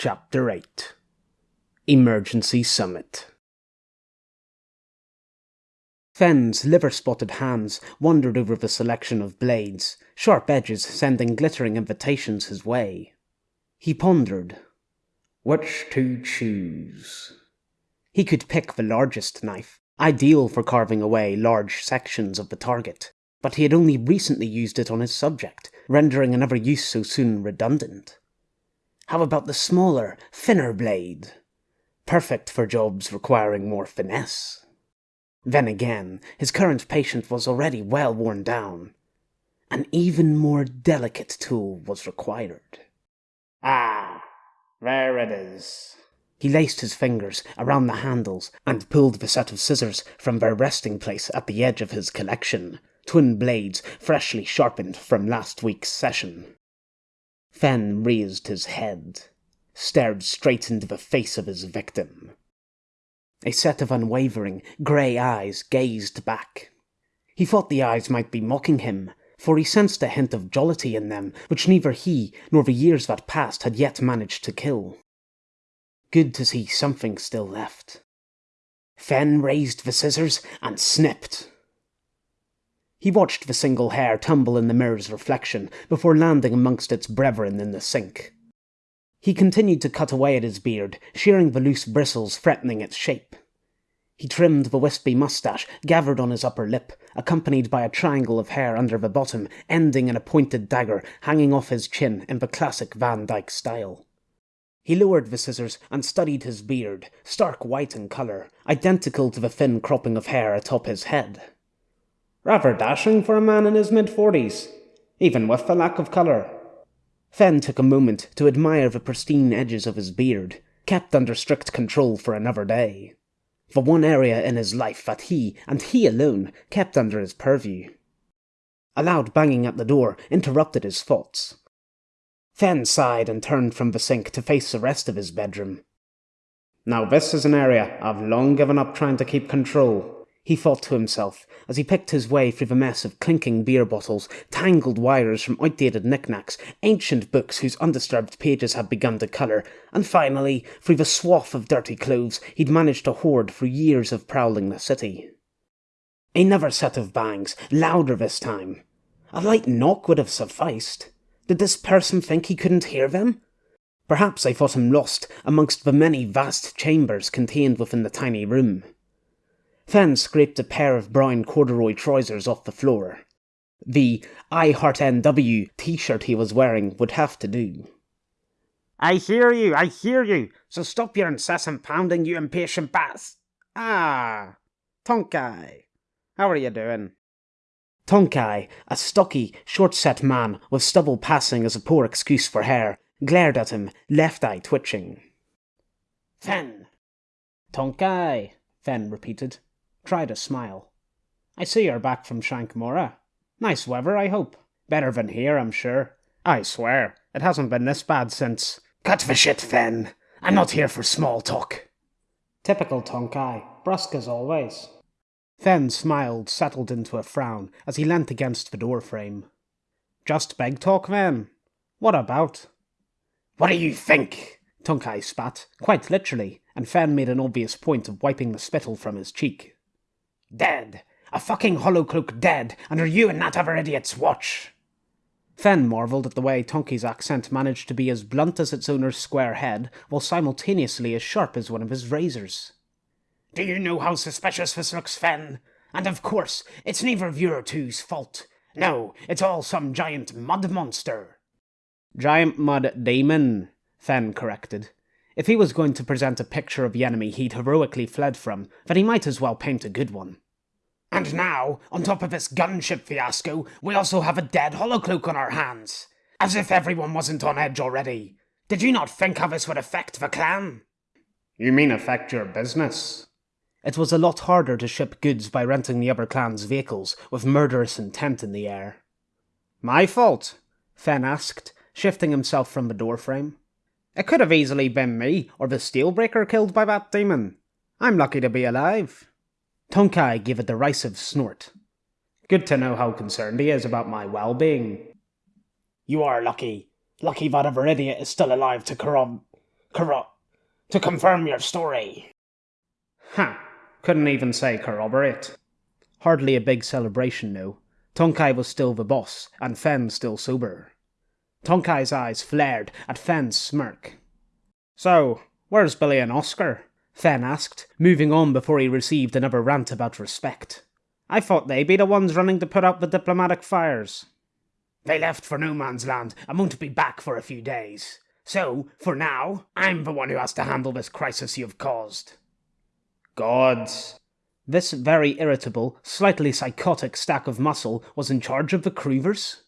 Chapter 8 Emergency Summit Fenn's liver spotted hands wandered over the selection of blades, sharp edges sending glittering invitations his way. He pondered. Which to choose? He could pick the largest knife, ideal for carving away large sections of the target, but he had only recently used it on his subject, rendering another use so soon redundant. How about the smaller, thinner blade? Perfect for jobs requiring more finesse. Then again, his current patient was already well worn down. An even more delicate tool was required. Ah, there it is. He laced his fingers around the handles and pulled the set of scissors from their resting place at the edge of his collection, twin blades freshly sharpened from last week's session. Fenn raised his head, stared straight into the face of his victim. A set of unwavering, grey eyes gazed back. He thought the eyes might be mocking him, for he sensed a hint of jollity in them which neither he nor the years that passed had yet managed to kill. Good to see something still left. Fenn raised the scissors and snipped. He watched the single hair tumble in the mirror's reflection before landing amongst its brethren in the sink. He continued to cut away at his beard, shearing the loose bristles threatening its shape. He trimmed the wispy moustache gathered on his upper lip, accompanied by a triangle of hair under the bottom, ending in a pointed dagger hanging off his chin in the classic Van Dyke style. He lowered the scissors and studied his beard, stark white in colour, identical to the thin cropping of hair atop his head. Rather dashing for a man in his mid forties, even with the lack of colour. Fenn took a moment to admire the pristine edges of his beard, kept under strict control for another day. The one area in his life that he, and he alone, kept under his purview. A loud banging at the door interrupted his thoughts. Fenn sighed and turned from the sink to face the rest of his bedroom. Now this is an area I've long given up trying to keep control he thought to himself as he picked his way through the mess of clinking beer bottles, tangled wires from outdated knickknacks, ancient books whose undisturbed pages had begun to colour, and finally through the swath of dirty clothes he'd managed to hoard through years of prowling the city. Another set of bangs, louder this time. A light knock would have sufficed. Did this person think he couldn't hear them? Perhaps I thought him lost amongst the many vast chambers contained within the tiny room. Fenn scraped a pair of brown corduroy trousers off the floor. The I Heart NW t shirt he was wearing would have to do. I hear you, I hear you, so stop your incessant pounding, you impatient bass. Ah, Tonkai, how are you doing? Tonkai, a stocky, short set man with stubble passing as a poor excuse for hair, glared at him, left eye twitching. Fen! Tonkai, Fen repeated tried a smile. I see you're back from Shankmora. Nice weather, I hope. Better than here, I'm sure. I swear, it hasn't been this bad since. Cut the shit, Fenn. I'm not here for small talk. Typical Tonkai, brusque as always. Fenn smiled, settled into a frown as he leant against the door frame. Just beg talk, then. What about? What do you think? Tonkai spat, quite literally, and Fenn made an obvious point of wiping the spittle from his cheek. Dead. A fucking Hollowcloak dead under you and that other idiot's watch. Fenn marvelled at the way Tonkai's accent managed to be as blunt as its owner's square head, while simultaneously as sharp as one of his razors. Do you know how suspicious this looks, Fenn? And of course, it's neither of your two's fault. No, it's all some giant mud monster. Giant mud demon, Fenn corrected. If he was going to present a picture of the enemy he'd heroically fled from, then he might as well paint a good one. And now, on top of this gunship fiasco, we also have a dead Hollowcloak on our hands. As if everyone wasn't on edge already. Did you not think how this would affect the clan? You mean affect your business? It was a lot harder to ship goods by renting the other clan's vehicles, with murderous intent in the air. My fault? Fenn asked, shifting himself from the doorframe. It could have easily been me or the Steelbreaker killed by that demon. I'm lucky to be alive. Tonkai gave a derisive snort. Good to know how concerned he is about my well being. You are lucky. Lucky that other idiot is still alive to corrob. corro- to confirm your story. Ha! Couldn't even say corroborate. Hardly a big celebration, no. Tonkai was still the boss, and Fen still sober. Tonkai's eyes flared at Fen's smirk. So, where's Billy and Oscar? Fen asked, moving on before he received another rant about respect. I thought they'd be the ones running to put out the diplomatic fires. They left for no man's land and won't be back for a few days. So, for now, I'm the one who has to handle this crisis you've caused. Gods. This very irritable, slightly psychotic stack of muscle was in charge of the Creevers?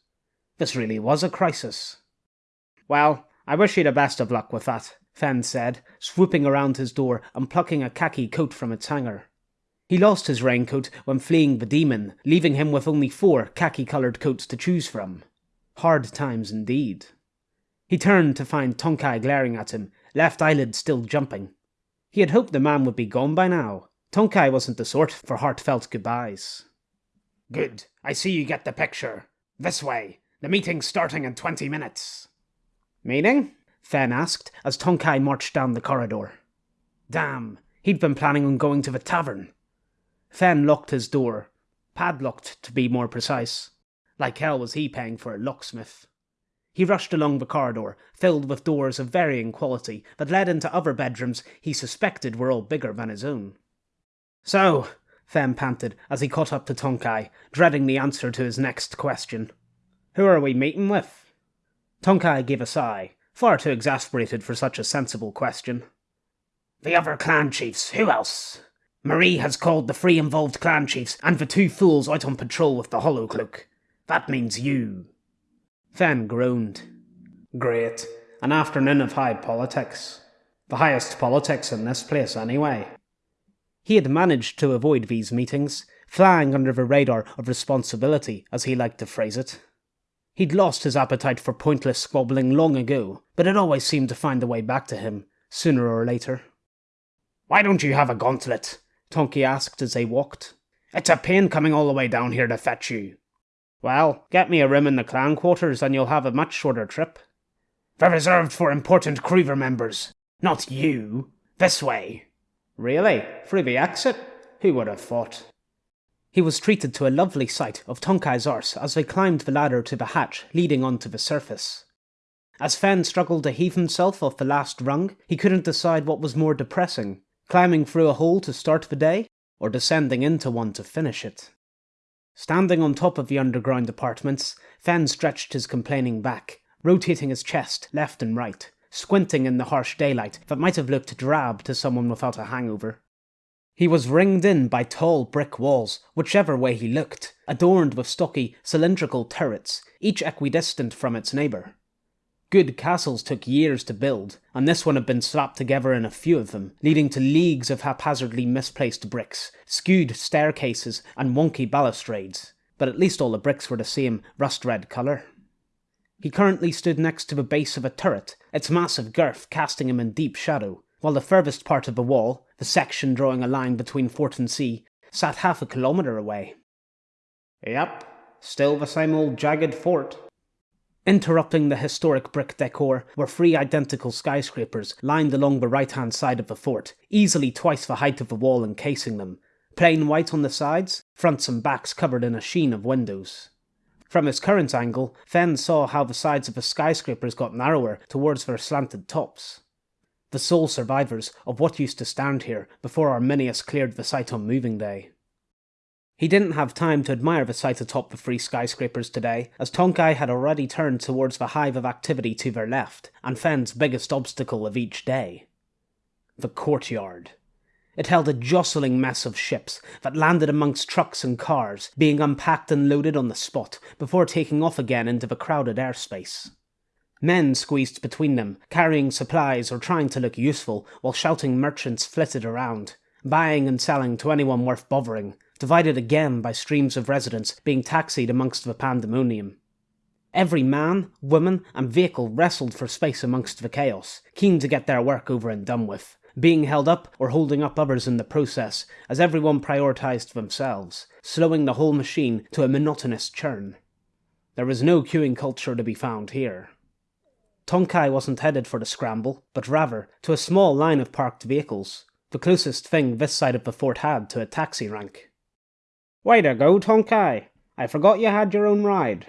This really was a crisis. Well, I wish you the best of luck with that, Fenn said, swooping around his door and plucking a khaki coat from its hanger. He lost his raincoat when fleeing the demon, leaving him with only four khaki coloured coats to choose from. Hard times indeed. He turned to find Tonkai glaring at him, left eyelid still jumping. He had hoped the man would be gone by now. Tonkai wasn't the sort for heartfelt goodbyes. Good. I see you get the picture. This way. The meeting's starting in 20 minutes. Meeting? Fen asked as Tonkai marched down the corridor. Damn, he'd been planning on going to the tavern. Fen locked his door, padlocked to be more precise. Like hell was he paying for a locksmith. He rushed along the corridor, filled with doors of varying quality that led into other bedrooms he suspected were all bigger than his own. So, Fen panted as he caught up to Tonkai, dreading the answer to his next question. Who are we meeting with? Tonkai gave a sigh, far too exasperated for such a sensible question. The other clan chiefs, who else? Marie has called the three involved clan chiefs and the two fools out on patrol with the hollow cloak. That means you. Fen groaned. Great. An afternoon of high politics. The highest politics in this place, anyway. He had managed to avoid these meetings, flying under the radar of responsibility, as he liked to phrase it. He'd lost his appetite for pointless squabbling long ago, but it always seemed to find a way back to him, sooner or later. Why don't you have a gauntlet? Tonkai asked as they walked. It's a pain coming all the way down here to fetch you. Well, get me a room in the clan quarters and you'll have a much shorter trip. They're reserved for important Creever members. Not you. This way. Really? Through the exit? Who would have thought? He was treated to a lovely sight of Tonkai's arse as they climbed the ladder to the hatch leading onto the surface. As Fen struggled to heave himself off the last rung, he couldn't decide what was more depressing climbing through a hole to start the day, or descending into one to finish it. Standing on top of the underground apartments, Fen stretched his complaining back, rotating his chest left and right, squinting in the harsh daylight that might have looked drab to someone without a hangover. He was ringed in by tall brick walls, whichever way he looked, adorned with stocky, cylindrical turrets, each equidistant from its neighbour. Good castles took years to build, and this one had been slapped together in a few of them, leading to leagues of haphazardly misplaced bricks, skewed staircases, and wonky balustrades, but at least all the bricks were the same rust red colour. He currently stood next to the base of a turret, its massive girth casting him in deep shadow, while the furthest part of the wall, the section drawing a line between fort and sea, sat half a kilometre away. Yep, still the same old jagged fort, Interrupting the historic brick decor were three identical skyscrapers lined along the right hand side of the fort, easily twice the height of the wall encasing them, plain white on the sides, fronts and backs covered in a sheen of windows. From his current angle, Fen saw how the sides of the skyscrapers got narrower towards their slanted tops. The sole survivors of what used to stand here before Arminius cleared the site on moving day. He didn't have time to admire the sight atop the three skyscrapers today, as Tonkai had already turned towards the hive of activity to their left, and Fen's biggest obstacle of each day. The courtyard. It held a jostling mess of ships that landed amongst trucks and cars, being unpacked and loaded on the spot before taking off again into the crowded airspace. Men squeezed between them, carrying supplies or trying to look useful, while shouting merchants flitted around, buying and selling to anyone worth bothering, divided again by streams of residents being taxied amongst the pandemonium. Every man, woman, and vehicle wrestled for space amongst the chaos, keen to get their work over and done with, being held up or holding up others in the process, as everyone prioritised themselves, slowing the whole machine to a monotonous churn. There was no queuing culture to be found here. Tonkai wasn't headed for the scramble, but rather to a small line of parked vehicles, the closest thing this side of the fort had to a taxi rank. Way to go, Tonkai! I forgot you had your own ride.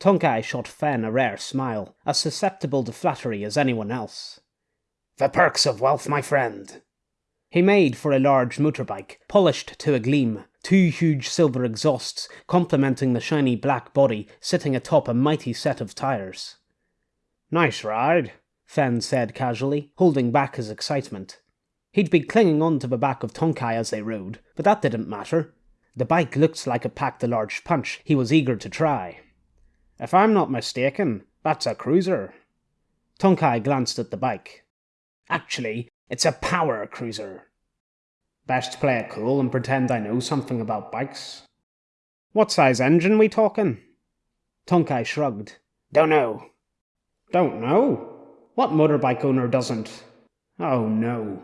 Tonkai shot Fen a rare smile, as susceptible to flattery as anyone else. The perks of wealth, my friend. He made for a large motorbike, polished to a gleam, two huge silver exhausts complementing the shiny black body sitting atop a mighty set of tires. Nice ride, Fen said casually, holding back his excitement. He'd been clinging on to the back of Tonkai as they rode, but that didn't matter. The bike looked like it packed a large punch he was eager to try. If I'm not mistaken, that's a cruiser. Tonkai glanced at the bike. Actually, it's a power cruiser. Best play it cool and pretend I know something about bikes. What size engine we talking? Tonkai shrugged. Don't know. Don't know? What motorbike owner doesn't? Oh no.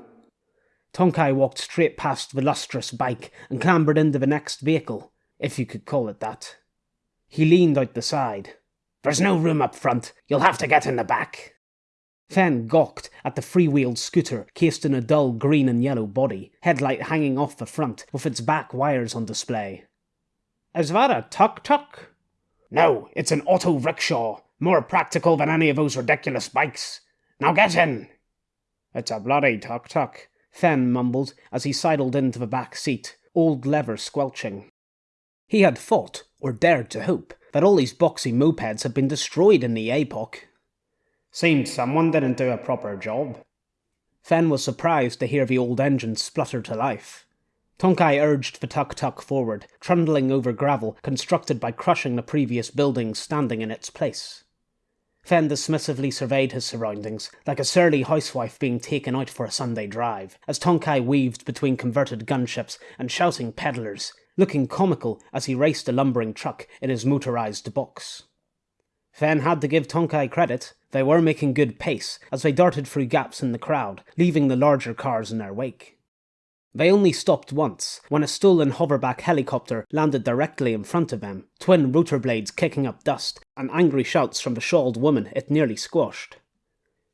Tonkai walked straight past the lustrous bike and clambered into the next vehicle, if you could call it that. He leaned out the side. There's no room up front. You'll have to get in the back. Fen gawked at the free-wheeled scooter cased in a dull green and yellow body, headlight hanging off the front with its back wires on display. Is that a tuk-tuk? No, it's an auto rickshaw, more practical than any of those ridiculous bikes. Now get in. It's a bloody tuk-tuk, Fen mumbled as he sidled into the back seat, old leather squelching. He had thought, or dared to hope, that all these boxy mopeds had been destroyed in the apoc. Seemed someone didn't do a proper job. Fen was surprised to hear the old engine splutter to life. Tonkai urged the tuk-tuk forward, trundling over gravel constructed by crushing the previous buildings standing in its place. Fen dismissively surveyed his surroundings, like a surly housewife being taken out for a Sunday drive, as Tonkai weaved between converted gunships and shouting peddlers, looking comical as he raced a lumbering truck in his motorized box. Fen had to give Tonkai credit. They were making good pace as they darted through gaps in the crowd, leaving the larger cars in their wake. They only stopped once, when a stolen hoverback helicopter landed directly in front of them, twin rotor blades kicking up dust, and angry shouts from the shawled woman it nearly squashed.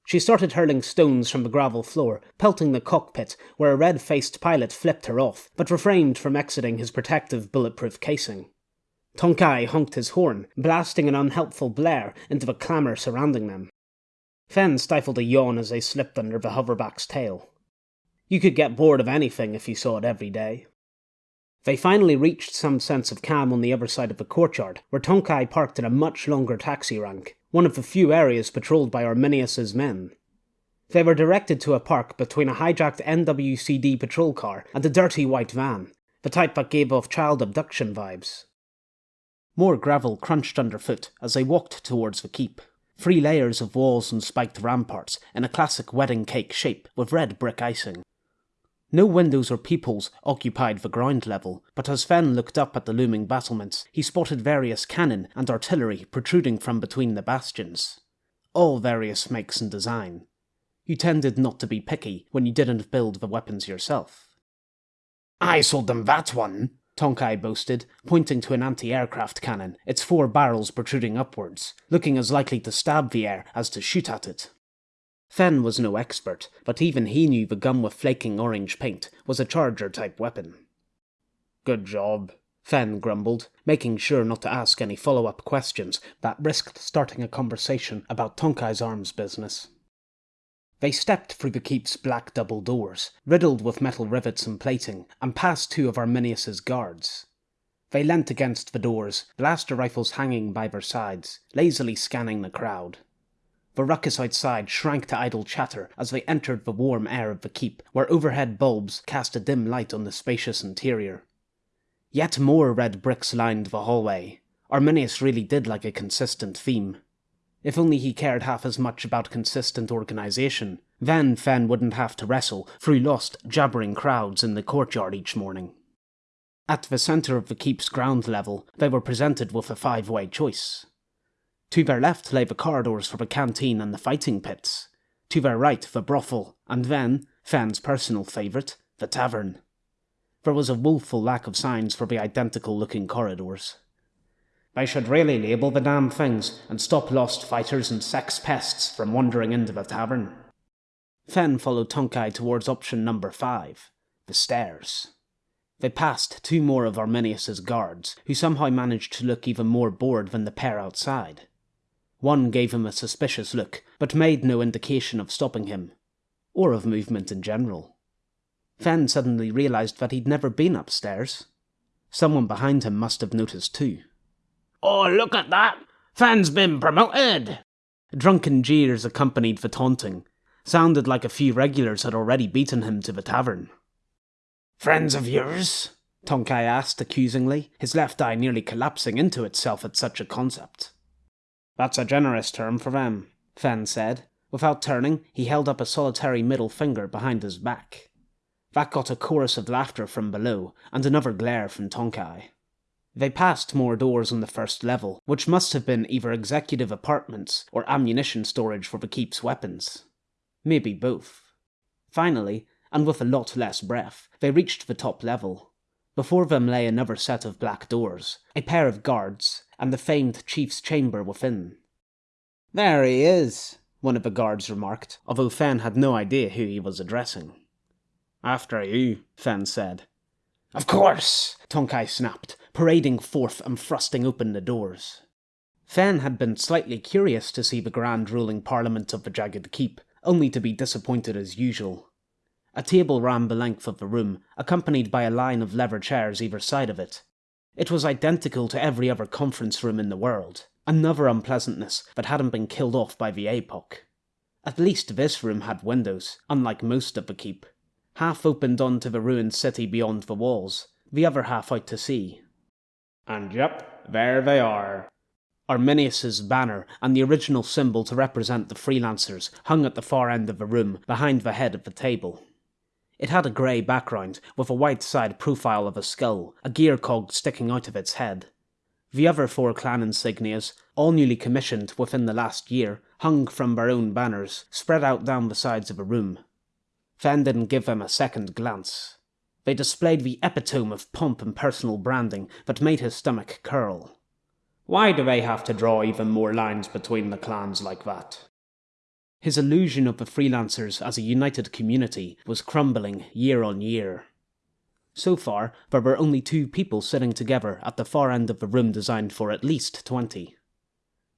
She started hurling stones from the gravel floor, pelting the cockpit, where a red faced pilot flipped her off, but refrained from exiting his protective bulletproof casing. Tonkai honked his horn, blasting an unhelpful blare into the clamour surrounding them. Fen stifled a yawn as they slipped under the hoverback's tail. You could get bored of anything if you saw it every day. They finally reached some sense of calm on the other side of the courtyard, where Tonkai parked in a much longer taxi rank, one of the few areas patrolled by Arminius's men. They were directed to a park between a hijacked NWCD patrol car and a dirty white van, the type that gave off child abduction vibes. More gravel crunched underfoot as they walked towards the keep. Three layers of walls and spiked ramparts in a classic wedding cake shape with red brick icing. No windows or peepholes occupied the ground level, but as Fen looked up at the looming battlements, he spotted various cannon and artillery protruding from between the bastions. All various makes and design. You tended not to be picky when you didn't build the weapons yourself. I sold them that one, Tonkai boasted, pointing to an anti-aircraft cannon, its four barrels protruding upwards, looking as likely to stab the air as to shoot at it. Fen was no expert, but even he knew the gun with flaking orange paint was a charger-type weapon. Good job, Fen grumbled, making sure not to ask any follow-up questions that risked starting a conversation about Tonkai's arms business. They stepped through the keep's black double doors, riddled with metal rivets and plating, and past two of Arminius's guards. They leant against the doors, blaster rifles hanging by their sides, lazily scanning the crowd. The ruckus outside shrank to idle chatter as they entered the warm air of the keep, where overhead bulbs cast a dim light on the spacious interior. Yet more red bricks lined the hallway. Arminius really did like a consistent theme. If only he cared half as much about consistent organisation, then Fen wouldn't have to wrestle through lost, jabbering crowds in the courtyard each morning. At the centre of the keep's ground level, they were presented with a five-way choice. To their left lay the corridors for the canteen and the fighting pits. To their right, the brothel, and then, Fen's personal favourite, the tavern. There was a woeful lack of signs for the identical looking corridors. They should really label the damn things and stop lost fighters and sex pests from wandering into the tavern. Fen followed Tonkai towards option number five, the stairs. They passed two more of Arminius's guards, who somehow managed to look even more bored than the pair outside. One gave him a suspicious look, but made no indication of stopping him, or of movement in general. Fen suddenly realized that he'd never been upstairs. Someone behind him must have noticed too. Oh, look at that! Fen's been promoted! Drunken jeers accompanied the taunting. Sounded like a few regulars had already beaten him to the tavern. Friends of yours? Tonkai asked accusingly, his left eye nearly collapsing into itself at such a concept. That's a generous term for them, Fen said. Without turning, he held up a solitary middle finger behind his back. That got a chorus of laughter from below, and another glare from Tonkai. They passed more doors on the first level, which must have been either executive apartments or ammunition storage for the keep's weapons. Maybe both. Finally, and with a lot less breath, they reached the top level. Before them lay another set of black doors, a pair of guards, and the famed chief's chamber within. There he is, one of the guards remarked, although Fen had no idea who he was addressing. After you, Fen said. Of course, Tonkai snapped, parading forth and thrusting open the doors. Fen had been slightly curious to see the grand ruling parliament of the Jagged Keep, only to be disappointed as usual. A table ran the length of the room, accompanied by a line of leather chairs either side of it. It was identical to every other conference room in the world, another unpleasantness that hadn't been killed off by the APOC. At least this room had windows, unlike most of the keep. Half opened onto the ruined city beyond the walls, the other half out to sea. And yep, there they are. Arminius's banner and the original symbol to represent the freelancers hung at the far end of the room, behind the head of the table. It had a grey background, with a white side profile of a skull, a gear cog sticking out of its head. The other four clan insignias, all newly commissioned within the last year, hung from their own banners, spread out down the sides of the room. Fen didn't give them a second glance. They displayed the epitome of pomp and personal branding that made his stomach curl. Why do they have to draw even more lines between the clans like that? His illusion of the freelancers as a united community was crumbling year on year. So far, there were only two people sitting together at the far end of the room designed for at least twenty.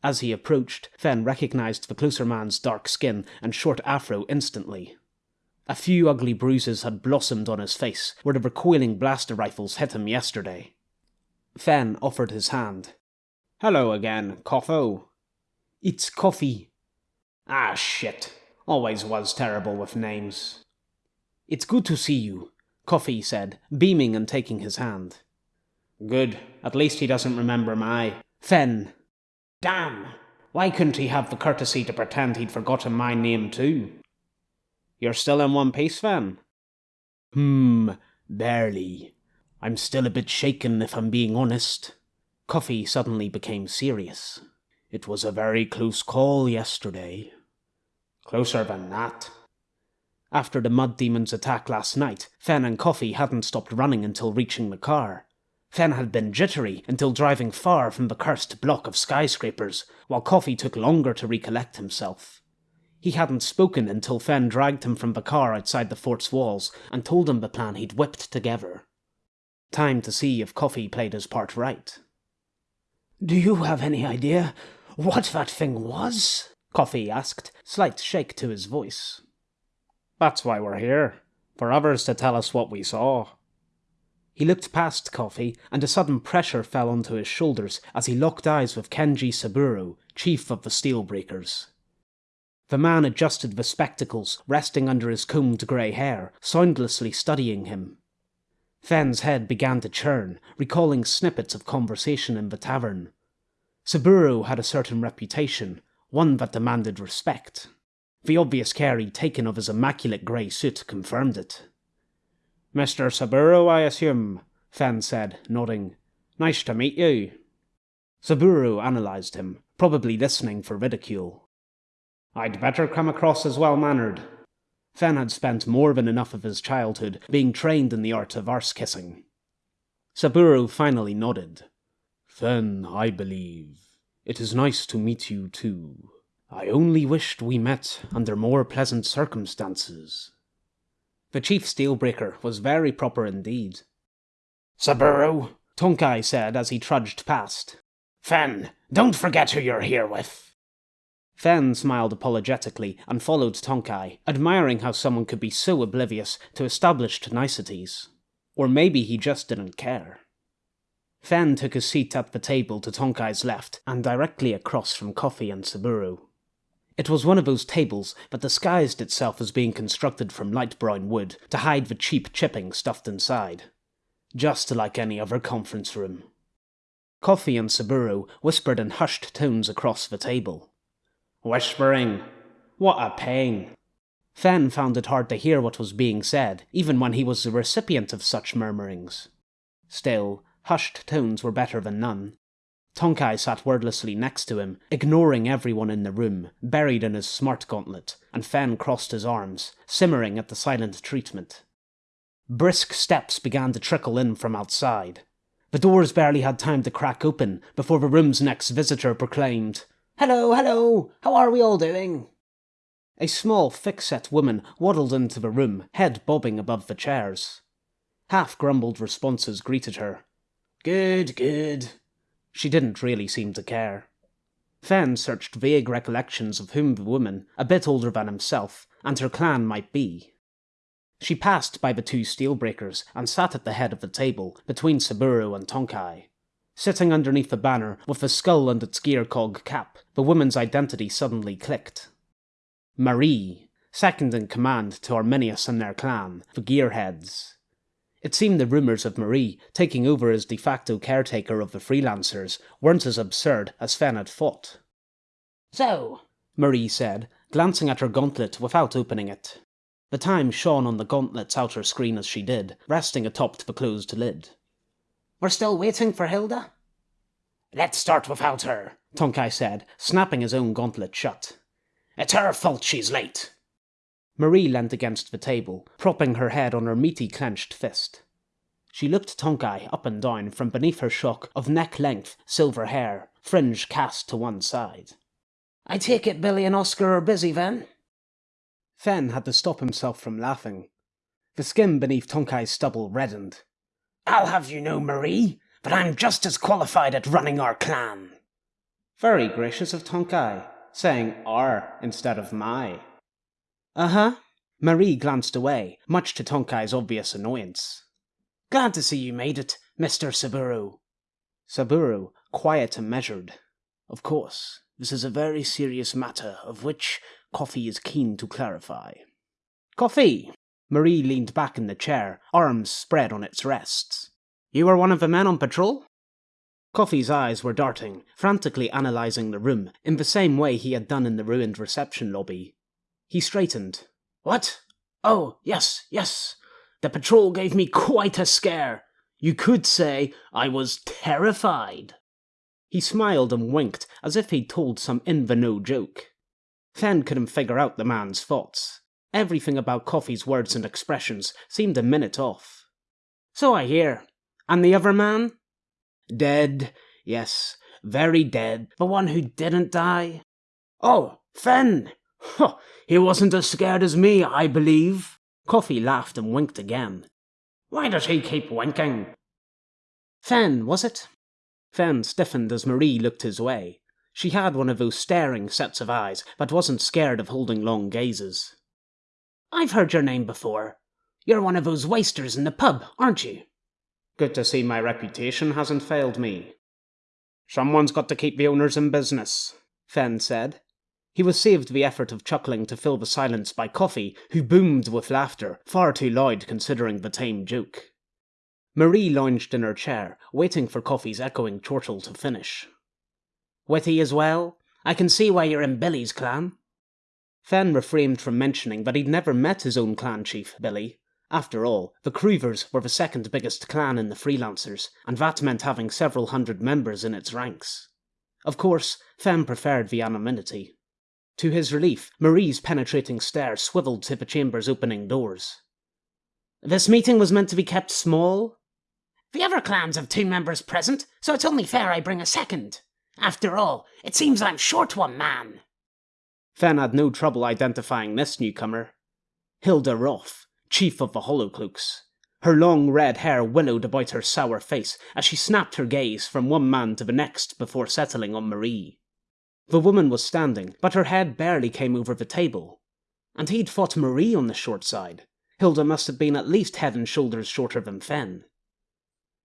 As he approached, Fen recognized the closer man's dark skin and short afro instantly. A few ugly bruises had blossomed on his face where the recoiling blaster rifles hit him yesterday. Fen offered his hand. Hello again, Koffo. It's Coffee, Ah, shit. Always was terrible with names. It's good to see you, Coffee said, beaming and taking his hand. Good. At least he doesn't remember my. Fen. Damn. Why couldn't he have the courtesy to pretend he'd forgotten my name too? You're still in one piece, Fen? Hmm, barely. I'm still a bit shaken if I'm being honest. Coffee suddenly became serious. It was a very close call yesterday. Closer than that. After the Mud Demon's attack last night, Fen and Coffee hadn't stopped running until reaching the car. Fen had been jittery until driving far from the cursed block of skyscrapers, while Coffee took longer to recollect himself. He hadn't spoken until Fen dragged him from the car outside the fort's walls and told him the plan he'd whipped together. Time to see if Coffee played his part right. Do you have any idea what that thing was? Coffee asked, slight shake to his voice. That's why we're here, for others to tell us what we saw. He looked past Coffee, and a sudden pressure fell onto his shoulders as he locked eyes with Kenji Saburo, chief of the Steelbreakers. The man adjusted the spectacles resting under his combed grey hair, soundlessly studying him. Fen's head began to churn, recalling snippets of conversation in the tavern. Saburo had a certain reputation, one that demanded respect. The obvious care he'd taken of his immaculate grey suit confirmed it. Mr. Saburo, I assume, Fen said, nodding. Nice to meet you. Saburo analysed him, probably listening for ridicule. I'd better come across as well mannered. Fen had spent more than enough of his childhood being trained in the art of arse kissing. Saburo finally nodded. Then, I believe, it is nice to meet you too. I only wished we met under more pleasant circumstances. The chief steelbreaker was very proper indeed. Saburo, Tonkai said as he trudged past. Fen, don't forget who you're here with. Fen smiled apologetically and followed Tonkai, admiring how someone could be so oblivious to established niceties. Or maybe he just didn't care. Fen took a seat at the table to Tonkai's left and directly across from Coffee and Saburo. It was one of those tables that disguised itself as being constructed from light brown wood to hide the cheap chipping stuffed inside. Just like any other conference room. Coffee and Saburo whispered in hushed tones across the table. Whispering? What a pain. Fen found it hard to hear what was being said, even when he was the recipient of such murmurings. Still, hushed tones were better than none. Tonkai sat wordlessly next to him, ignoring everyone in the room, buried in his smart gauntlet, and Fen crossed his arms, simmering at the silent treatment. Brisk steps began to trickle in from outside. The doors barely had time to crack open before the room's next visitor proclaimed, Hello, hello, how are we all doing? A small, thick-set woman waddled into the room, head bobbing above the chairs. Half-grumbled responses greeted her. Good, good. She didn't really seem to care. Fen searched vague recollections of whom the woman, a bit older than himself, and her clan might be. She passed by the two steelbreakers and sat at the head of the table, between Saburo and Tonkai. Sitting underneath the banner, with the skull and its gear cog cap, the woman's identity suddenly clicked. Marie, second in command to Arminius and their clan, the Gearheads. It seemed the rumours of Marie taking over as de facto caretaker of the freelancers weren't as absurd as Fen had thought. So, Marie said, glancing at her gauntlet without opening it. The time shone on the gauntlet's outer screen as she did, resting atop the closed lid. We're still waiting for Hilda? Let's start without her, Tonkai said, snapping his own gauntlet shut. It's her fault she's late. Marie leant against the table, propping her head on her meaty clenched fist. She looked Tonkai up and down from beneath her shock of neck-length silver hair, fringe cast to one side. I take it Billy and Oscar are busy then? Fen had to stop himself from laughing. The skin beneath Tonkai's stubble reddened. I'll have you know, Marie, that I'm just as qualified at running our clan. Very gracious of Tonkai, saying our instead of my. Uh huh. Marie glanced away, much to Tonkai's obvious annoyance. Glad to see you made it, Mr. Saburo. Saburo, quiet and measured. Of course, this is a very serious matter of which Coffee is keen to clarify. Coffee! Marie leaned back in the chair, arms spread on its rests. You were one of the men on patrol? Coffee's eyes were darting, frantically analysing the room, in the same way he had done in the ruined reception lobby. He straightened. What? Oh, yes, yes. The patrol gave me quite a scare. You could say I was terrified. He smiled and winked as if he'd told some in the know joke. Fen couldn't figure out the man's thoughts. Everything about Coffee's words and expressions seemed a minute off. So I hear. And the other man? Dead, yes, very dead. The one who didn't die? Oh, Fen! Huh, he wasn't as scared as me, I believe. Coffee laughed and winked again. Why does he keep winking? Fen, was it? Fen stiffened as Marie looked his way. She had one of those staring sets of eyes, but wasn't scared of holding long gazes. I've heard your name before. You're one of those wasters in the pub, aren't you? Good to see my reputation hasn't failed me. Someone's got to keep the owners in business, Fen said. He was saved the effort of chuckling to fill the silence by Coffee, who boomed with laughter, far too loud considering the tame joke. Marie lounged in her chair, waiting for Coffee's echoing chortle to finish. Witty as well? I can see why you're in Billy's clan. Fen refrained from mentioning that he'd never met his own clan chief, Billy. After all, the Creevers were the second biggest clan in the Freelancers, and that meant having several hundred members in its ranks. Of course, Fen preferred the anonymity. To his relief, Marie's penetrating stare swiveled to the chamber's opening doors. This meeting was meant to be kept small? The other clans have two members present, so it's only fair I bring a second. After all, it seems I'm short one man. Fen had no trouble identifying this newcomer. Hilda Roth, chief of the Hollowcloaks. Her long red hair willowed about her sour face as she snapped her gaze from one man to the next before settling on Marie. The woman was standing, but her head barely came over the table. And he'd fought Marie on the short side. Hilda must have been at least head and shoulders shorter than Fen.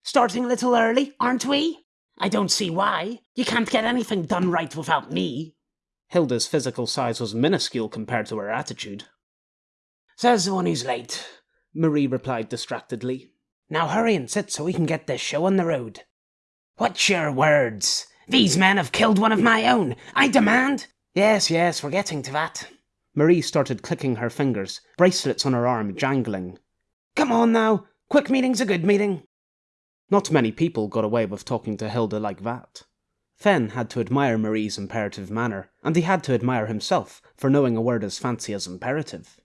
Starting a little early, aren't we? I don't see why. You can't get anything done right without me. Hilda's physical size was minuscule compared to her attitude. Says the one who's late, Marie replied distractedly. Now hurry and sit so we can get this show on the road. What's your words? These men have killed one of my own. I demand. Yes, yes, we're getting to that. Marie started clicking her fingers, bracelets on her arm jangling. Come on now. Quick meeting's a good meeting. Not many people got away with talking to Hilda like that. Fen had to admire Marie's imperative manner, and he had to admire himself for knowing a word as fancy as imperative.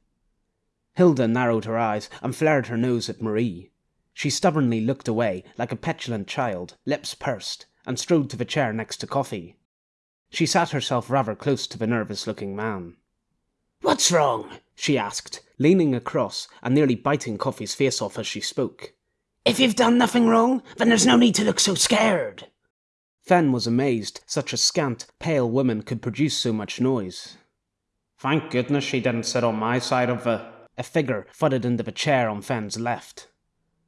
Hilda narrowed her eyes and flared her nose at Marie. She stubbornly looked away like a petulant child, lips pursed, and strode to the chair next to Coffee. She sat herself rather close to the nervous looking man. What's wrong? she asked, leaning across and nearly biting Coffee's face off as she spoke. If you've done nothing wrong, then there's no need to look so scared. Fen was amazed such a scant, pale woman could produce so much noise. Thank goodness she didn't sit on my side of the a figure thudded into the chair on Fen's left.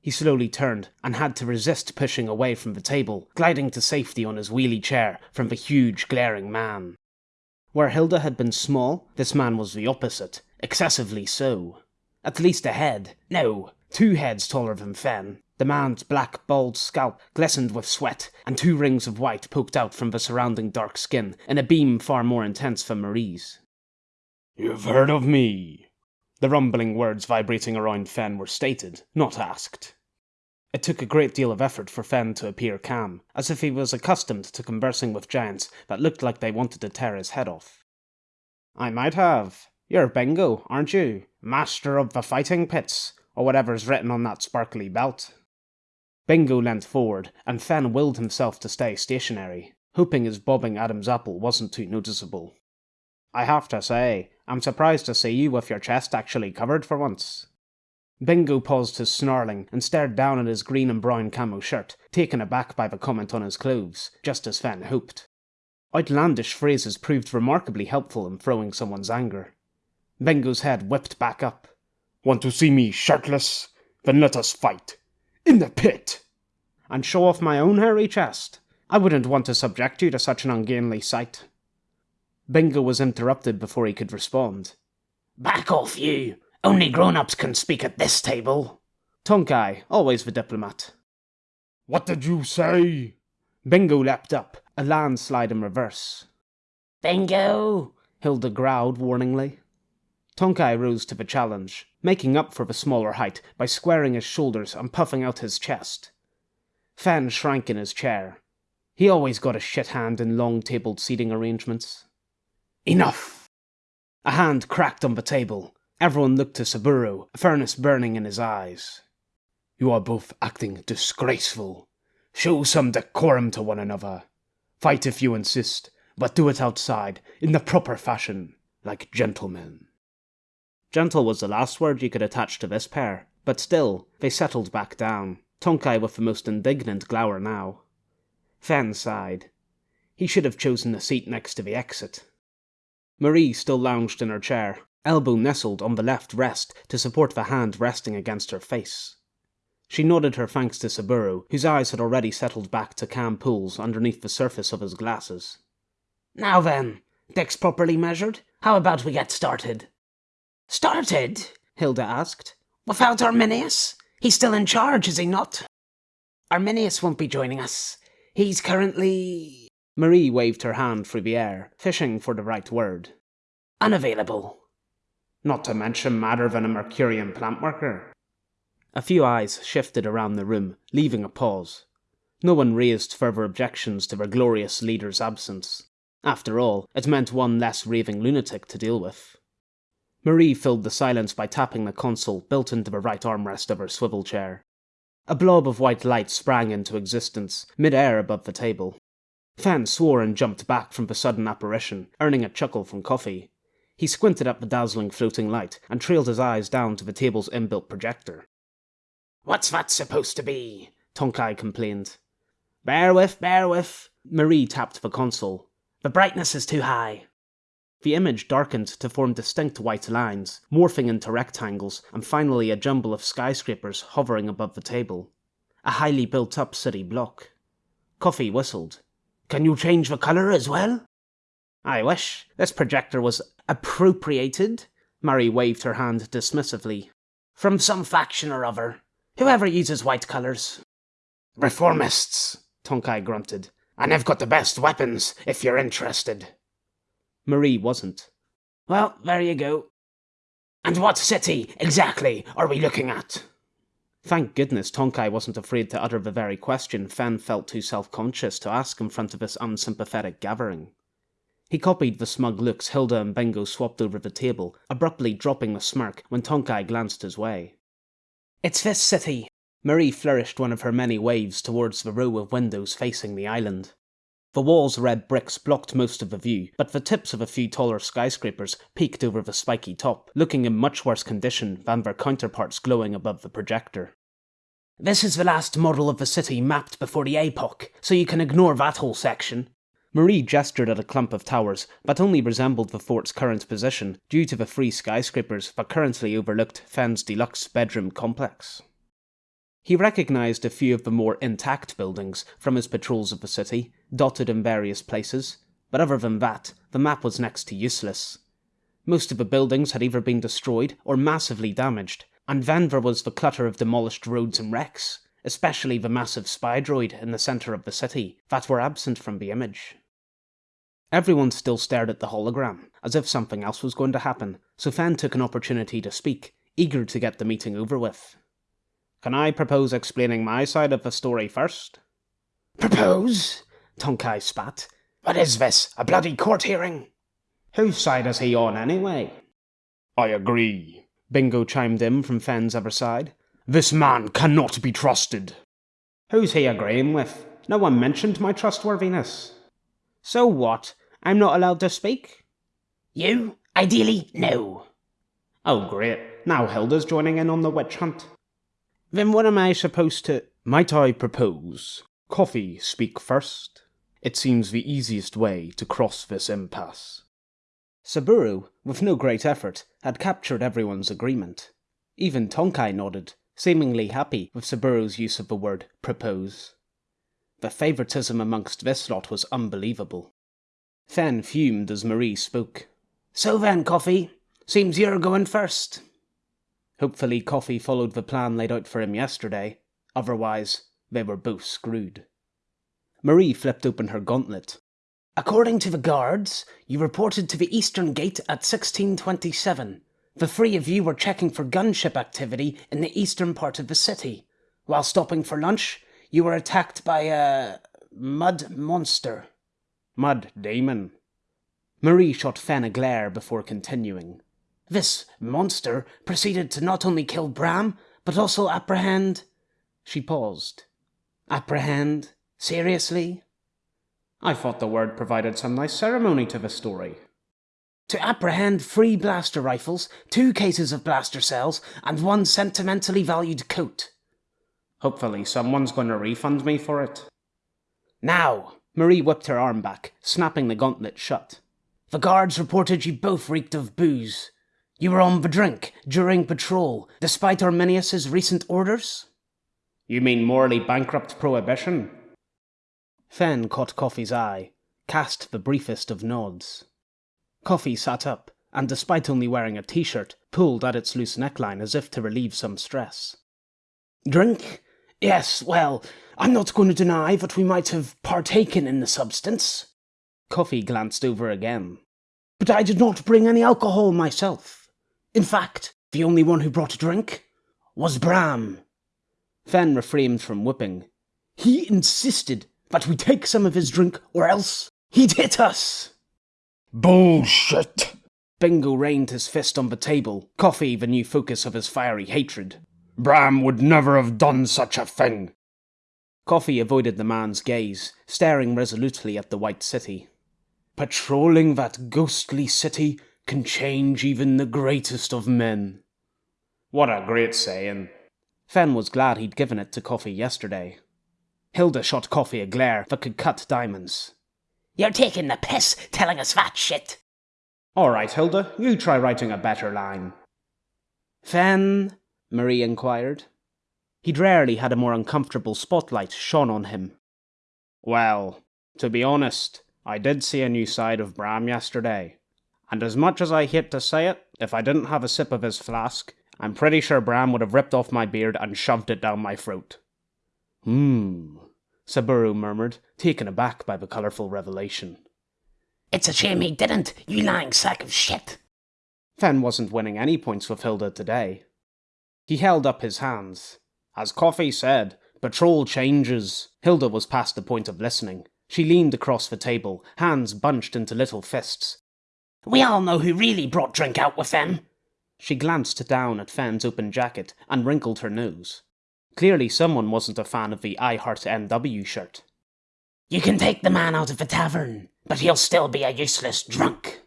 He slowly turned and had to resist pushing away from the table, gliding to safety on his wheelie chair from the huge, glaring man. Where Hilda had been small, this man was the opposite, excessively so. At least a head, no, two heads taller than Fen. The man's black, bald scalp glistened with sweat, and two rings of white poked out from the surrounding dark skin in a beam far more intense than Marie's. You've heard of me, the rumbling words vibrating around Fen were stated, not asked. It took a great deal of effort for Fen to appear calm, as if he was accustomed to conversing with giants that looked like they wanted to tear his head off. I might have. You're Bingo, aren't you? Master of the fighting pits, or whatever's written on that sparkly belt. Bingo leant forward, and Fen willed himself to stay stationary, hoping his bobbing Adam's apple wasn't too noticeable. I have to say, I'm surprised to see you with your chest actually covered for once. Bingo paused his snarling and stared down at his green and brown camo shirt, taken aback by the comment on his clothes, just as Fen hoped. Outlandish phrases proved remarkably helpful in throwing someone's anger. Bingo's head whipped back up. Want to see me shirtless? Then let us fight. In the pit! And show off my own hairy chest. I wouldn't want to subject you to such an ungainly sight. Bingo was interrupted before he could respond. Back off, you! Only grown ups can speak at this table. Tonkai, always the diplomat. What did you say? Bingo leapt up, a landslide in reverse. Bingo! Hilda growled warningly. Tonkai rose to the challenge, making up for the smaller height by squaring his shoulders and puffing out his chest. Fen shrank in his chair. He always got a shit hand in long tabled seating arrangements. Enough! A hand cracked on the table. Everyone looked to Saburo, a furnace burning in his eyes. You are both acting disgraceful. Show some decorum to one another. Fight if you insist, but do it outside, in the proper fashion, like gentlemen. Gentle was the last word you could attach to this pair, but still, they settled back down, Tonkai with the most indignant glower now. Fen sighed. He should have chosen a seat next to the exit. Marie still lounged in her chair, elbow nestled on the left wrist to support the hand resting against her face. She nodded her thanks to Saburo, whose eyes had already settled back to calm pools underneath the surface of his glasses. Now then, Dick's properly measured. How about we get started? Started? Hilda asked. Without Arminius? He's still in charge, is he not? Arminius won't be joining us. He's currently. Marie waved her hand through the air, fishing for the right word. Unavailable. Not to mention madder than a Mercurian plant worker. A few eyes shifted around the room, leaving a pause. No one raised further objections to their glorious leader's absence. After all, it meant one less raving lunatic to deal with. Marie filled the silence by tapping the console built into the right armrest of her swivel chair. A blob of white light sprang into existence, mid-air above the table. Fen swore and jumped back from the sudden apparition, earning a chuckle from Coffee. He squinted at the dazzling floating light and trailed his eyes down to the table's inbuilt projector. What's that supposed to be? Tonkai complained. Bear with, bear with. Marie tapped the console. The brightness is too high. The image darkened to form distinct white lines, morphing into rectangles, and finally a jumble of skyscrapers hovering above the table. A highly built up city block. Coffee whistled. Can you change the colour as well? I wish. This projector was appropriated. Marie waved her hand dismissively. From some faction or other. Whoever uses white colours. Reformists, Tonkai grunted. And I've got the best weapons, if you're interested. Marie wasn't. Well, there you go. And what city, exactly, are we looking at? Thank goodness Tonkai wasn't afraid to utter the very question Fen felt too self-conscious to ask in front of this unsympathetic gathering. He copied the smug looks Hilda and Bingo swapped over the table, abruptly dropping the smirk when Tonkai glanced his way. It's this city. Marie flourished one of her many waves towards the row of windows facing the island. The wall's red bricks blocked most of the view, but the tips of a few taller skyscrapers peeked over the spiky top, looking in much worse condition than their counterparts glowing above the projector. This is the last model of the city mapped before the apoc, so you can ignore that whole section. Marie gestured at a clump of towers that only resembled the fort's current position due to the three skyscrapers that currently overlooked Fen's deluxe bedroom complex. He recognized a few of the more intact buildings from his patrols of the city, dotted in various places, but other than that, the map was next to useless. Most of the buildings had either been destroyed or massively damaged, and then there was the clutter of demolished roads and wrecks, especially the massive spy droid in the centre of the city, that were absent from the image. Everyone still stared at the hologram, as if something else was going to happen, so Fen took an opportunity to speak, eager to get the meeting over with. Can I propose explaining my side of the story first? Propose? Tonkai spat. What is this? A bloody court hearing? Whose side is he on, anyway? I agree, Bingo chimed in from Fen's other side. This man cannot be trusted. Who's he agreeing with? No one mentioned my trustworthiness. So what? I'm not allowed to speak? You? Ideally, no. Oh, great. Now Hilda's joining in on the witch hunt. Then what am I supposed to. Might I propose? Coffee speak first? It seems the easiest way to cross this impasse. Saburo, with no great effort, had captured everyone's agreement. Even Tonkai nodded, seemingly happy with Saburo's use of the word propose. The favoritism amongst this lot was unbelievable. Fen fumed as Marie spoke. So then, Coffee, seems you're going first. Hopefully, Coffee followed the plan laid out for him yesterday. Otherwise, they were both screwed. Marie flipped open her gauntlet. According to the guards, you reported to the eastern gate at 1627. The three of you were checking for gunship activity in the eastern part of the city. While stopping for lunch, you were attacked by a mud monster. Mud Demon. Marie shot Fen a glare before continuing. This monster proceeded to not only kill Bram, but also apprehend. She paused. Apprehend? Seriously? I thought the word provided some nice ceremony to the story. To apprehend three blaster rifles, two cases of blaster cells, and one sentimentally valued coat. Hopefully, someone's going to refund me for it. Now, Marie whipped her arm back, snapping the gauntlet shut. The guards reported you both reeked of booze. You were on the drink during patrol, despite Arminius's recent orders? You mean morally bankrupt prohibition? Fen caught Coffee's eye, cast the briefest of nods. Coffee sat up, and despite only wearing a t shirt, pulled at its loose neckline as if to relieve some stress. Drink? Yes, well, I'm not going to deny that we might have partaken in the substance. Coffee glanced over again. But I did not bring any alcohol myself. In fact, the only one who brought a drink was Bram. Fen refrained from whipping. He insisted that we take some of his drink, or else he'd hit us. Bullshit! Bingo rained his fist on the table, coffee the new focus of his fiery hatred. Bram would never have done such a thing. Coffee avoided the man's gaze, staring resolutely at the White City. Patrolling that ghostly city can change even the greatest of men. What a great saying. Fen was glad he'd given it to Coffee yesterday. Hilda shot Coffee a glare that could cut diamonds. You're taking the piss telling us that shit. All right, Hilda, you try writing a better line. Fen, Marie inquired. He'd rarely had a more uncomfortable spotlight shone on him. Well, to be honest, I did see a new side of Bram yesterday. And as much as I hate to say it, if I didn't have a sip of his flask, I'm pretty sure Bram would have ripped off my beard and shoved it down my throat. Hmm, Saburo murmured, taken aback by the colourful revelation. It's a shame he didn't, you lying sack of shit. Fen wasn't winning any points with Hilda today. He held up his hands. As Coffee said, patrol changes. Hilda was past the point of listening. She leaned across the table, hands bunched into little fists. We all know who really brought drink out with them. She glanced down at Fen's open jacket and wrinkled her nose. Clearly, someone wasn't a fan of the I Heart NW shirt. You can take the man out of the tavern, but he'll still be a useless drunk.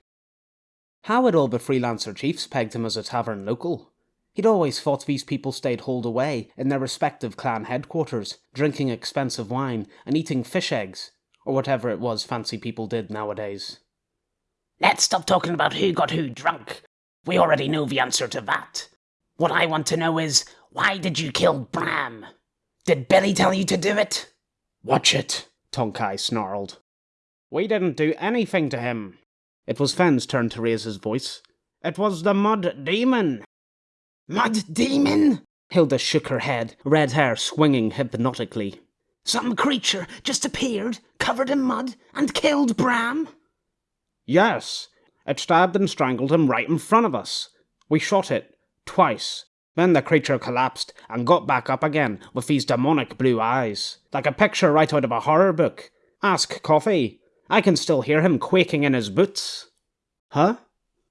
How had all the freelancer chiefs pegged him as a tavern local? He'd always thought these people stayed holed away in their respective clan headquarters, drinking expensive wine and eating fish eggs, or whatever it was fancy people did nowadays. Let's stop talking about who got who drunk. We already know the answer to that. What I want to know is, why did you kill Bram? Did Billy tell you to do it? Watch it, Tonkai snarled. We didn't do anything to him. It was Fen's turn to raise his voice. It was the Mud Demon. Mud Demon? Hilda shook her head, red hair swinging hypnotically. Some creature just appeared, covered in mud, and killed Bram? Yes. It stabbed and strangled him right in front of us. We shot it. Twice. Then the creature collapsed and got back up again with these demonic blue eyes, like a picture right out of a horror book. Ask Coffee. I can still hear him quaking in his boots. Huh?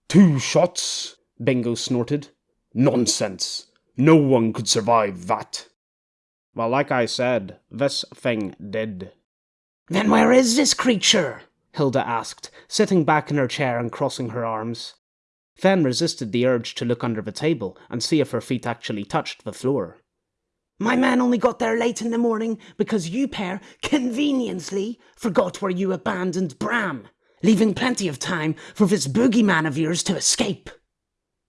Two shots? Bingo snorted. Nonsense. No one could survive that. Well, like I said, this thing did. Then where is this creature? Hilda asked, sitting back in her chair and crossing her arms. Fen resisted the urge to look under the table and see if her feet actually touched the floor. My man only got there late in the morning because you pair conveniently forgot where you abandoned Bram, leaving plenty of time for this boogeyman of yours to escape.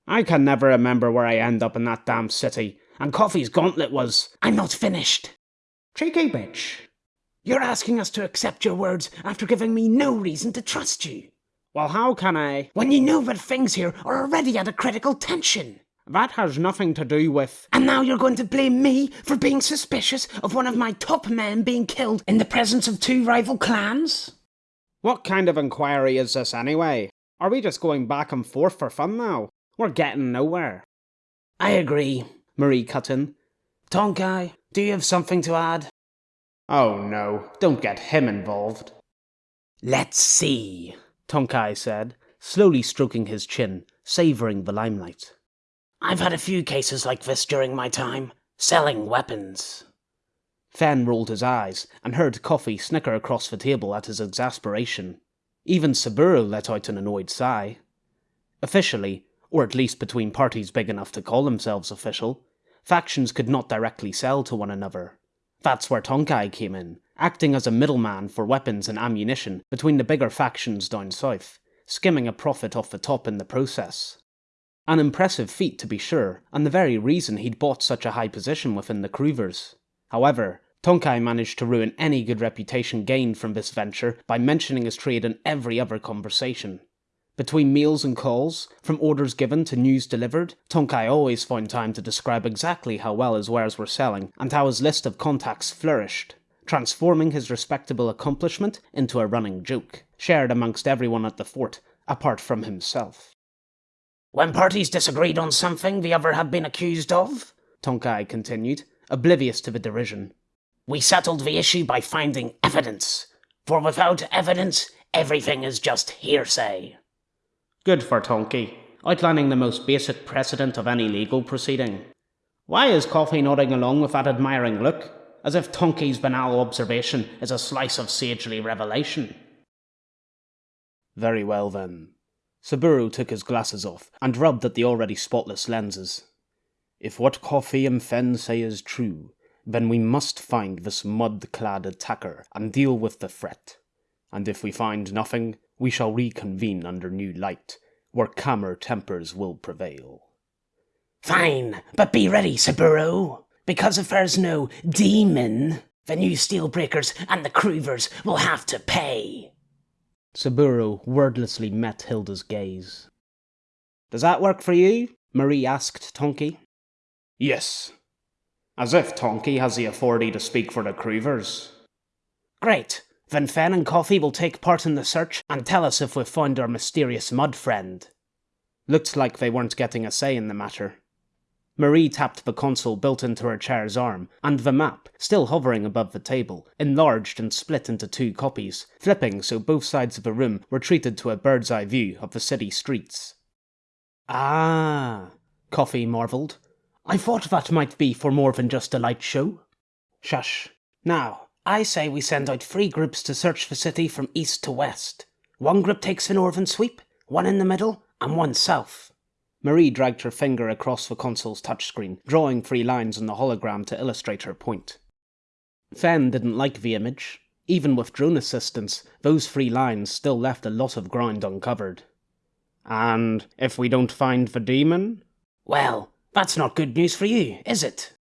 I can never remember where I end up in that damn city, and Coffee's gauntlet was. I'm not finished. Cheeky bitch. You're asking us to accept your words after giving me no reason to trust you. Well, how can I? When you know that things here are already at a critical tension. That has nothing to do with. And now you're going to blame me for being suspicious of one of my top men being killed in the presence of two rival clans? What kind of inquiry is this anyway? Are we just going back and forth for fun now? We're getting nowhere. I agree, Marie cut in. Tonkai, do you have something to add? Oh no, don't get him involved. Let's see, Tonkai said, slowly stroking his chin, savouring the limelight. I've had a few cases like this during my time, selling weapons. Fen rolled his eyes and heard Coffee snicker across the table at his exasperation. Even Saburo let out an annoyed sigh. Officially, or at least between parties big enough to call themselves official, factions could not directly sell to one another. That's where Tonkai came in, acting as a middleman for weapons and ammunition between the bigger factions down south, skimming a profit off the top in the process. An impressive feat, to be sure, and the very reason he'd bought such a high position within the Kroovers. However, Tonkai managed to ruin any good reputation gained from this venture by mentioning his trade in every other conversation. Between meals and calls, from orders given to news delivered, Tonkai always found time to describe exactly how well his wares were selling and how his list of contacts flourished, transforming his respectable accomplishment into a running joke, shared amongst everyone at the fort, apart from himself. When parties disagreed on something the other had been accused of, Tonkai continued, oblivious to the derision, we settled the issue by finding evidence. For without evidence, everything is just hearsay. Good for Tonkai, outlining the most basic precedent of any legal proceeding. Why is Coffee nodding along with that admiring look, as if Tonkai's banal observation is a slice of sagely revelation? Very well then. Saburo took his glasses off and rubbed at the already spotless lenses. If what Coffee and Fen say is true, then we must find this mud clad attacker and deal with the threat. And if we find nothing, we shall reconvene under new light, where calmer tempers will prevail. Fine, but be ready, Saburo, because if there's no demon, the new steelbreakers and the Croovers will have to pay. Saburo wordlessly met Hilda's gaze. Does that work for you? Marie asked Tonkai. Yes. As if Tonkai has the authority to speak for the Croovers. Great. Then Fen and Coffee will take part in the search and tell us if we've found our mysterious mud friend. Looked like they weren't getting a say in the matter. Marie tapped the console built into her chair's arm, and the map, still hovering above the table, enlarged and split into two copies, flipping so both sides of the room were treated to a bird's eye view of the city streets. Ah, Coffee marvelled. I thought that might be for more than just a light show. Shush. Now, I say we send out three groups to search the city from east to west. One group takes the northern sweep, one in the middle, and one south. Marie dragged her finger across the console's touchscreen, drawing three lines on the hologram to illustrate her point. Fen didn't like the image. Even with drone assistance, those three lines still left a lot of ground uncovered. And if we don't find the demon? Well, that's not good news for you, is it?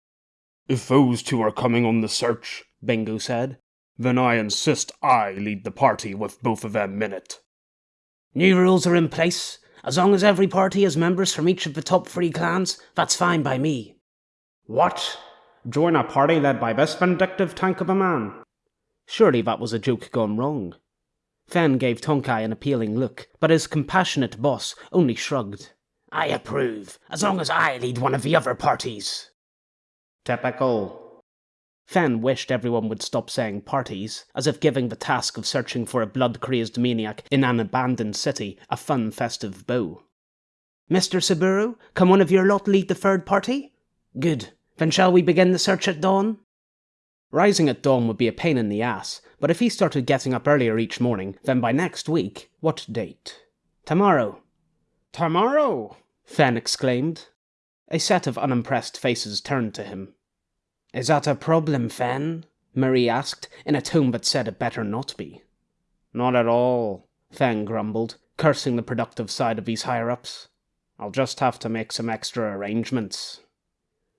If those two are coming on the search, Bingo said, then I insist I lead the party with both of them in it. New rules are in place. As long as every party has members from each of the top three clans, that's fine by me. What? Join a party led by this vindictive tank of a man? Surely that was a joke gone wrong. Fen gave Tonkai an appealing look, but his compassionate boss only shrugged. I approve, as long as I lead one of the other parties. Typical. Fen wished everyone would stop saying parties, as if giving the task of searching for a blood crazed maniac in an abandoned city a fun festive bow. Mr. Saburo, can one of your lot lead the third party? Good. Then shall we begin the search at dawn? Rising at dawn would be a pain in the ass, but if he started getting up earlier each morning, then by next week, what date? Tomorrow. Tomorrow! Fen exclaimed. A set of unimpressed faces turned to him. Is that a problem, Fen? Marie asked, in a tone that said it better not be. Not at all, Fen grumbled, cursing the productive side of these higher ups. I'll just have to make some extra arrangements.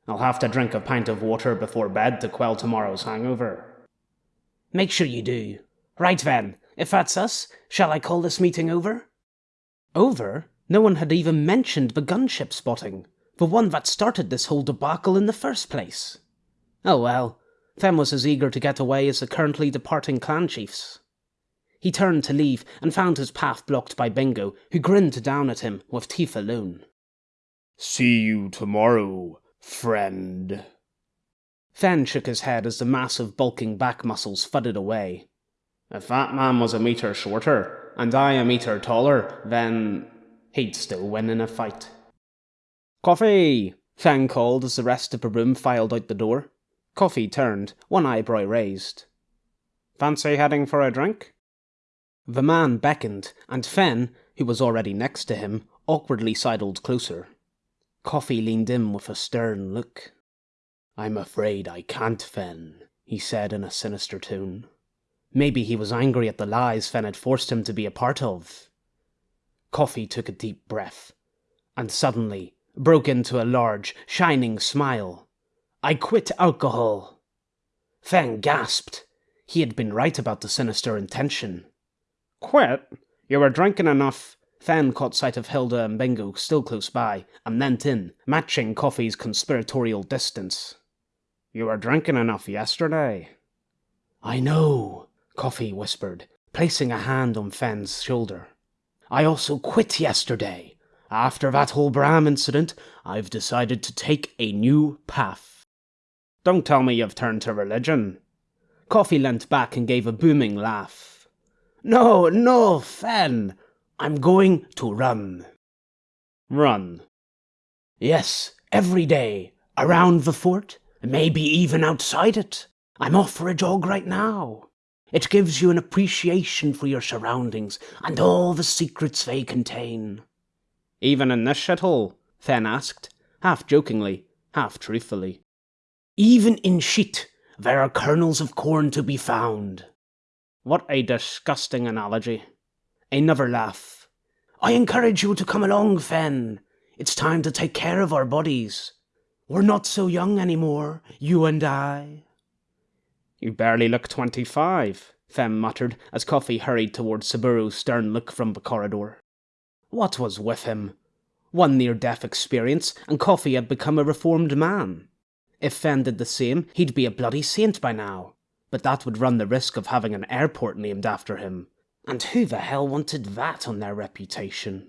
I'll have to drink a pint of water before bed to quell tomorrow's hangover. Make sure you do. Right then, if that's us, shall I call this meeting over? Over? No one had even mentioned the gunship spotting, the one that started this whole debacle in the first place. Oh well, Fen was as eager to get away as the currently departing clan chiefs. He turned to leave and found his path blocked by Bingo, who grinned down at him with teeth alone. See you tomorrow, friend. Fen shook his head as the massive bulking back muscles thudded away. If that man was a metre shorter, and I a metre taller, then he'd still win in a fight. Coffee! Fen called as the rest of the room filed out the door. Coffee turned, one eyebrow raised. Fancy heading for a drink? The man beckoned, and Fen, who was already next to him, awkwardly sidled closer. Coffee leaned in with a stern look. I'm afraid I can't, Fen, he said in a sinister tone. Maybe he was angry at the lies Fen had forced him to be a part of. Coffee took a deep breath, and suddenly broke into a large, shining smile. I quit alcohol. Fen gasped. He had been right about the sinister intention. Quit? You were drinking enough. Fen caught sight of Hilda and Bingo still close by, and leant in, matching Coffee's conspiratorial distance. You were drinking enough yesterday. I know, Coffee whispered, placing a hand on Fen's shoulder. I also quit yesterday. After that whole Bram incident, I've decided to take a new path. Don't tell me you've turned to religion. Coffee leant back and gave a booming laugh. No, no, Fen. I'm going to run. Run. Yes, every day. Around the fort, maybe even outside it. I'm off for a jog right now. It gives you an appreciation for your surroundings and all the secrets they contain. Even in this shithole? Fen asked, half jokingly, half truthfully. Even in shit, there are kernels of corn to be found. What a disgusting analogy. Another laugh. I encourage you to come along, Fen. It's time to take care of our bodies. We're not so young anymore, you and I. You barely look twenty-five, Fen muttered as Coffee hurried towards Saburo's stern look from the corridor. What was with him? One near-death experience, and Coffee had become a reformed man. If Fen did the same, he'd be a bloody saint by now. But that would run the risk of having an airport named after him. And who the hell wanted that on their reputation?